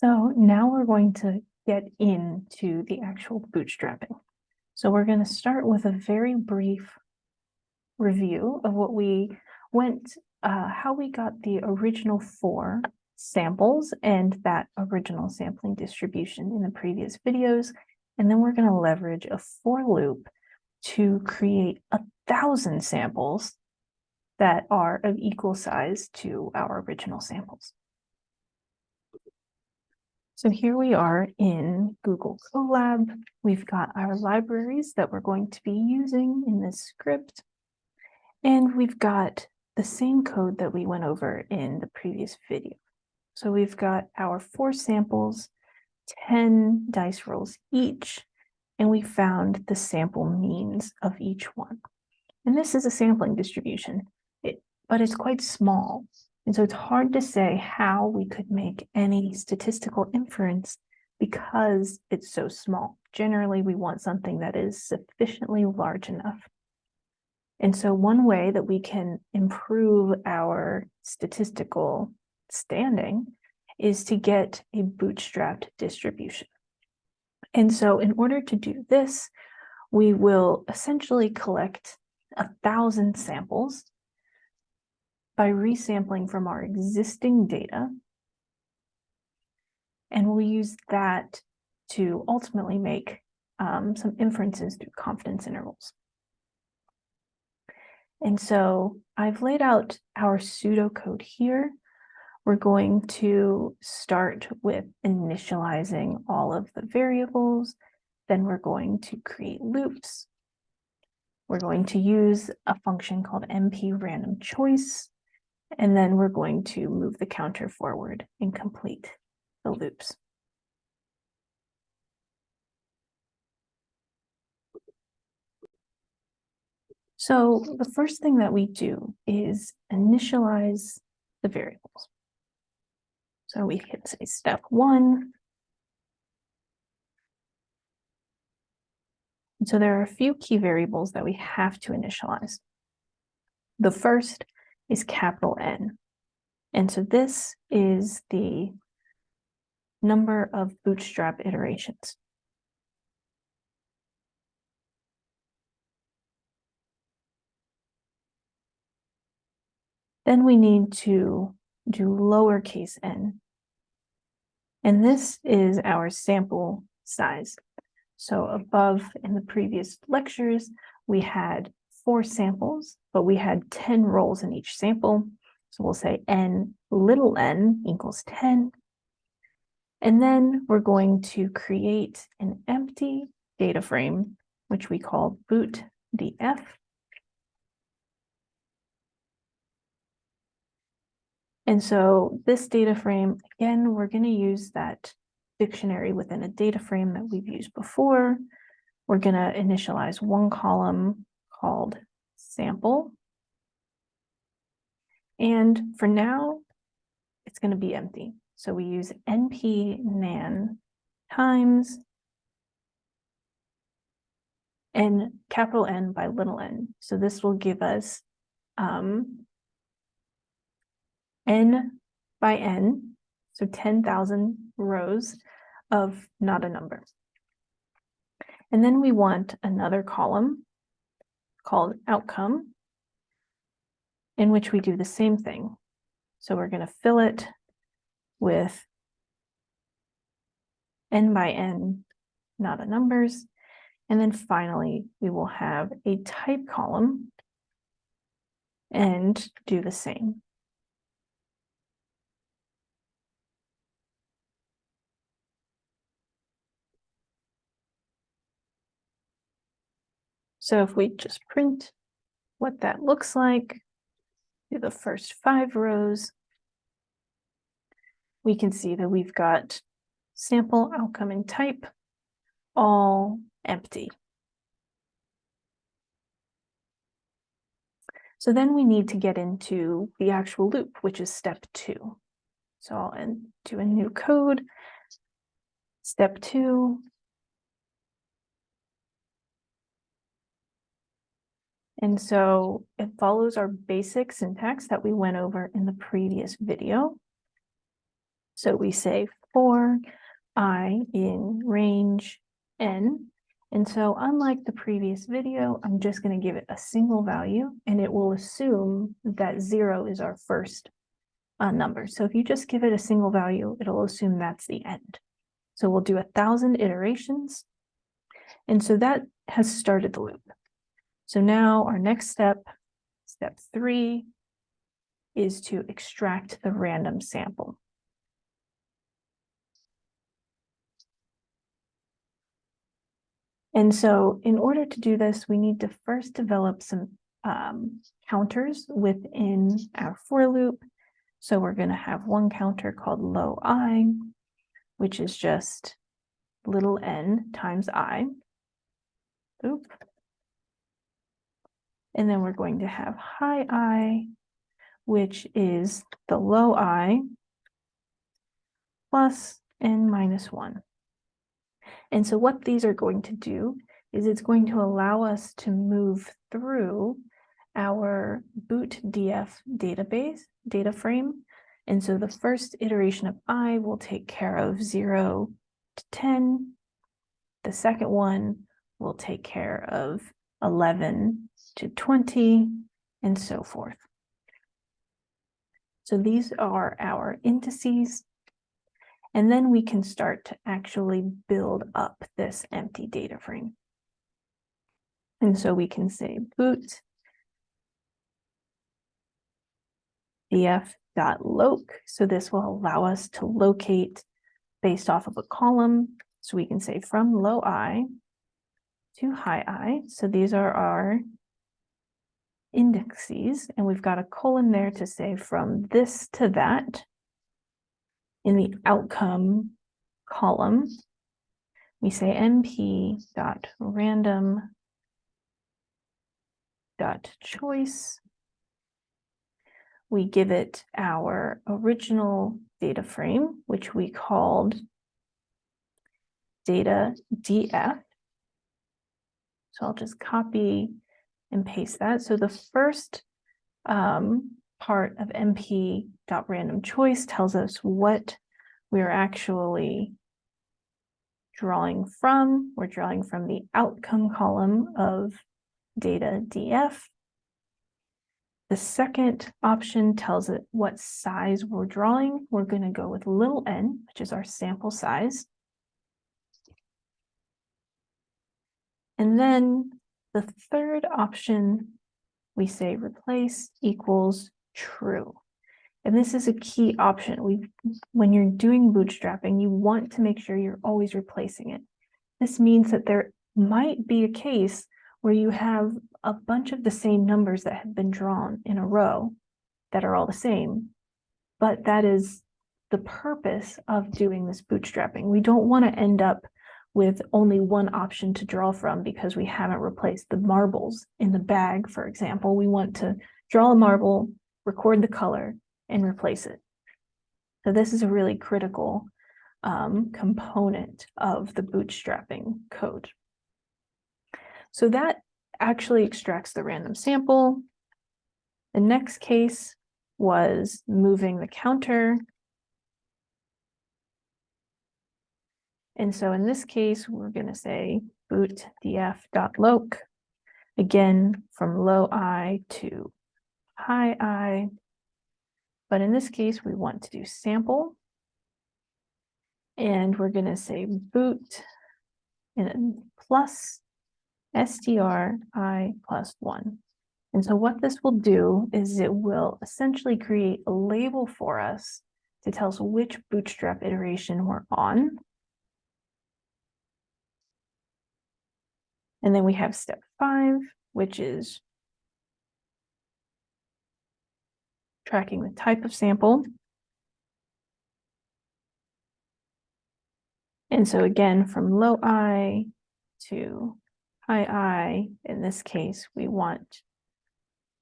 So now we're going to get into the actual bootstrapping. So we're going to start with a very brief review of what we went, uh, how we got the original four samples and that original sampling distribution in the previous videos. And then we're going to leverage a for loop to create a thousand samples that are of equal size to our original samples. So here we are in Google Colab. We've got our libraries that we're going to be using in this script. And we've got the same code that we went over in the previous video. So we've got our four samples, 10 dice rolls each, and we found the sample means of each one. And this is a sampling distribution, it, but it's quite small. And so it's hard to say how we could make any statistical inference because it's so small. Generally, we want something that is sufficiently large enough. And so one way that we can improve our statistical standing is to get a bootstrapped distribution. And so in order to do this, we will essentially collect a thousand samples by resampling from our existing data. And we'll use that to ultimately make um, some inferences through confidence intervals. And so I've laid out our pseudocode here. We're going to start with initializing all of the variables. Then we're going to create loops. We're going to use a function called np random choice and then we're going to move the counter forward and complete the loops. So the first thing that we do is initialize the variables. So we can say step one. And so there are a few key variables that we have to initialize. The first is capital N. And so this is the number of bootstrap iterations. Then we need to do lowercase n. And this is our sample size. So above in the previous lectures, we had four samples, but we had 10 rolls in each sample. So we'll say n little n equals 10. And then we're going to create an empty data frame, which we call boot df. And so this data frame, again, we're going to use that dictionary within a data frame that we've used before. We're going to initialize one column called sample. And for now, it's going to be empty. So we use np nan times n capital N by little n. So this will give us um, n by n, so 10,000 rows of not a number. And then we want another column called outcome, in which we do the same thing. So we're going to fill it with n by n, not a numbers. And then finally, we will have a type column and do the same. So if we just print what that looks like, do the first five rows, we can see that we've got sample, outcome, and type all empty. So then we need to get into the actual loop, which is step two. So I'll do a new code. Step two, And so it follows our basic syntax that we went over in the previous video. So we say for i in range n. And so unlike the previous video, I'm just going to give it a single value and it will assume that zero is our first uh, number. So if you just give it a single value, it'll assume that's the end. So we'll do a thousand iterations. And so that has started the loop. So now our next step, step three, is to extract the random sample. And so in order to do this, we need to first develop some um, counters within our for loop. So we're going to have one counter called low i, which is just little n times i. Oop. And then we're going to have high i, which is the low i plus n minus 1. And so what these are going to do is it's going to allow us to move through our boot DF database data frame. And so the first iteration of I will take care of 0 to 10. The second one will take care of 11 to 20 and so forth. So these are our indices and then we can start to actually build up this empty data frame. And so we can say boot df.loc. So this will allow us to locate based off of a column. So we can say from low i to high i. So these are our indices, and we've got a colon there to say from this to that in the outcome column, we say np dot random dot choice. We give it our original data frame, which we called data df. So I'll just copy and paste that. So the first um, part of np.random choice tells us what we're actually drawing from. We're drawing from the outcome column of data df. The second option tells it what size we're drawing. We're going to go with little n, which is our sample size. And then the third option, we say replace equals true. And this is a key option. We, when you're doing bootstrapping, you want to make sure you're always replacing it. This means that there might be a case where you have a bunch of the same numbers that have been drawn in a row that are all the same, but that is the purpose of doing this bootstrapping. We don't want to end up with only one option to draw from because we haven't replaced the marbles in the bag, for example. We want to draw a marble, record the color, and replace it. So this is a really critical um, component of the bootstrapping code. So that actually extracts the random sample. The next case was moving the counter. And so in this case, we're going to say boot df.loc, again, from low i to high i. But in this case, we want to do sample. And we're going to say boot and plus str i plus one. And so what this will do is it will essentially create a label for us to tell us which bootstrap iteration we're on. And then we have step five, which is tracking the type of sample. And so again, from low I to high I, in this case, we want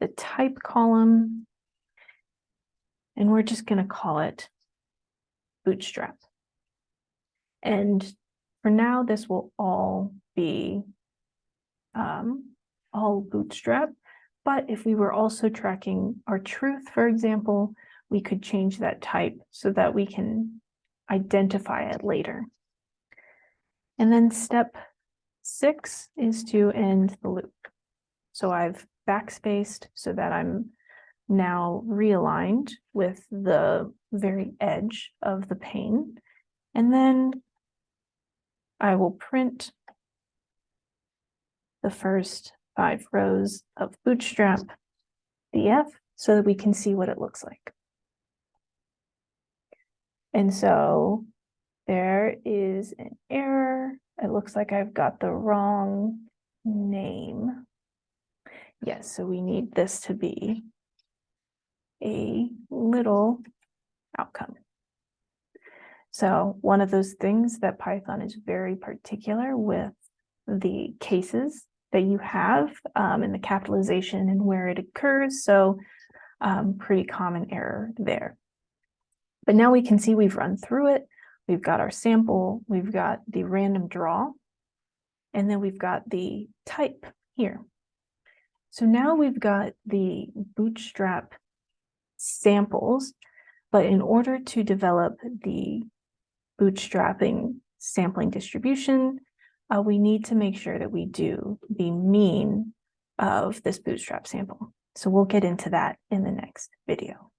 the type column, and we're just going to call it bootstrap. And for now, this will all be um, all bootstrap. But if we were also tracking our truth, for example, we could change that type so that we can identify it later. And then step six is to end the loop. So I've backspaced so that I'm now realigned with the very edge of the pane. And then I will print the first five rows of Bootstrap DF so that we can see what it looks like. And so there is an error. It looks like I've got the wrong name. Yes, so we need this to be a little outcome. So one of those things that Python is very particular with the cases that you have um, and the capitalization and where it occurs. So um, pretty common error there. But now we can see we've run through it. We've got our sample, we've got the random draw, and then we've got the type here. So now we've got the bootstrap samples, but in order to develop the bootstrapping sampling distribution, uh, we need to make sure that we do the mean of this bootstrap sample. So we'll get into that in the next video.